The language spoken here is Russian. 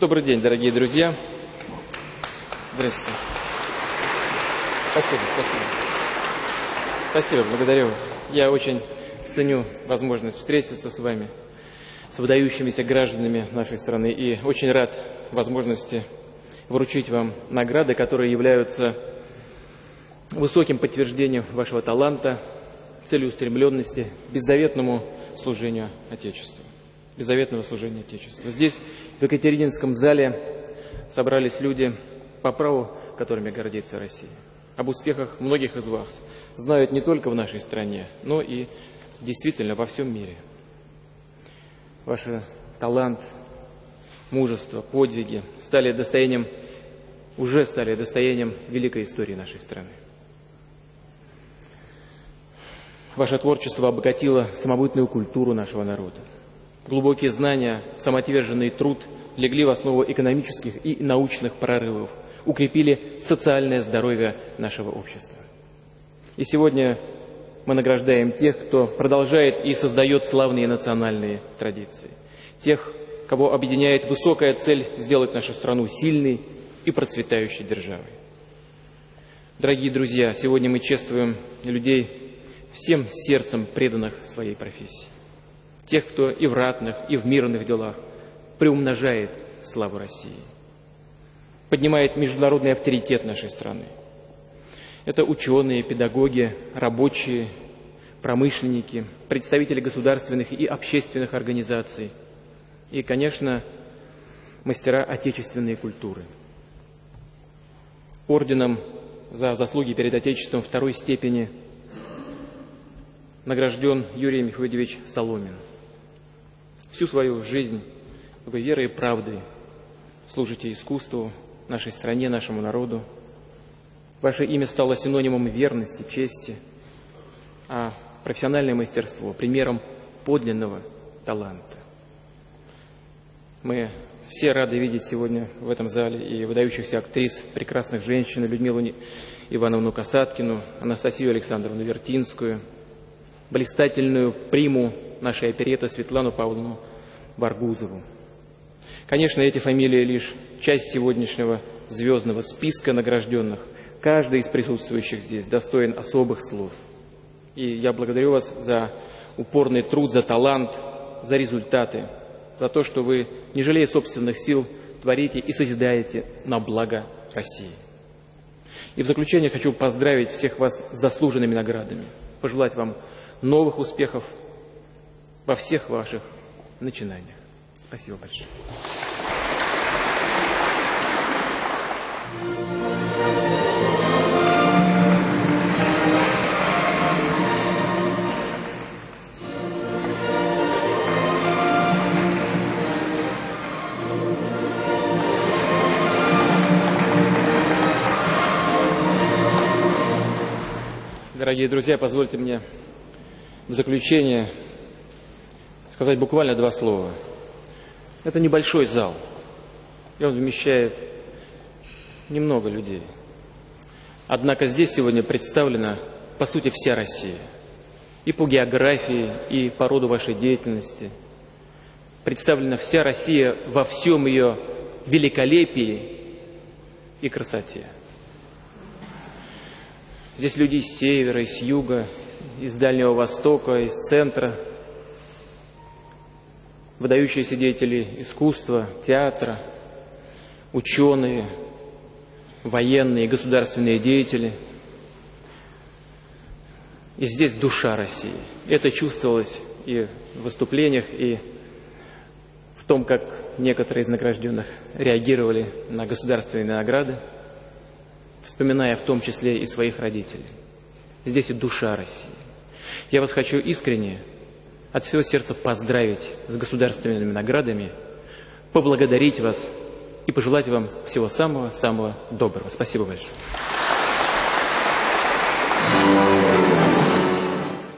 Добрый день, дорогие друзья. Здравствуйте. Спасибо, спасибо. Спасибо, благодарю вас. Я очень ценю возможность встретиться с вами, с выдающимися гражданами нашей страны, и очень рад возможности вручить вам награды, которые являются высоким подтверждением вашего таланта, целеустремленности, беззаветному служению Отечеству. Беззаветного служения Отечеству. Здесь, в Екатерининском зале, собрались люди, по праву которыми гордится Россия. Об успехах многих из вас знают не только в нашей стране, но и действительно во всем мире. Ваш талант, мужество, подвиги стали достоянием, уже стали достоянием великой истории нашей страны. Ваше творчество обогатило самобытную культуру нашего народа. Глубокие знания, самоотверженный труд легли в основу экономических и научных прорывов, укрепили социальное здоровье нашего общества. И сегодня мы награждаем тех, кто продолжает и создает славные национальные традиции. Тех, кого объединяет высокая цель сделать нашу страну сильной и процветающей державой. Дорогие друзья, сегодня мы чествуем людей, всем сердцем преданных своей профессии. Тех, кто и в ратных, и в мирных делах приумножает славу России, поднимает международный авторитет нашей страны. Это ученые, педагоги, рабочие, промышленники, представители государственных и общественных организаций и, конечно, мастера отечественной культуры. Орденом за заслуги перед Отечеством второй степени – награжден Юрий Михайлович Соломин. Всю свою жизнь вы верой и правдой служите искусству, нашей стране, нашему народу. Ваше имя стало синонимом верности, чести, а профессиональное мастерство – примером подлинного таланта. Мы все рады видеть сегодня в этом зале и выдающихся актрис, прекрасных женщин, Людмилу Ивановну Касаткину, Анастасию Александровну Вертинскую – блистательную приму нашей опереты Светлану Павловну Баргузову. Конечно, эти фамилии лишь часть сегодняшнего звездного списка награжденных. Каждый из присутствующих здесь достоин особых слов. И я благодарю вас за упорный труд, за талант, за результаты, за то, что вы, не жалея собственных сил, творите и созидаете на благо России. И в заключение хочу поздравить всех вас с заслуженными наградами, пожелать вам новых успехов во всех ваших начинаниях. Спасибо большое. Дорогие друзья, позвольте мне в заключение сказать буквально два слова. Это небольшой зал, и он вмещает немного людей. Однако здесь сегодня представлена, по сути, вся Россия. И по географии, и по роду вашей деятельности. Представлена вся Россия во всем ее великолепии и красоте. Здесь люди с севера, с юга, из Дальнего Востока, из центра, выдающиеся деятели искусства, театра, ученые, военные, государственные деятели. И здесь душа России. Это чувствовалось и в выступлениях, и в том, как некоторые из награжденных реагировали на государственные награды, вспоминая в том числе и своих родителей. Здесь и душа России. Я вас хочу искренне, от всего сердца поздравить с государственными наградами, поблагодарить вас и пожелать вам всего самого-самого доброго. Спасибо большое.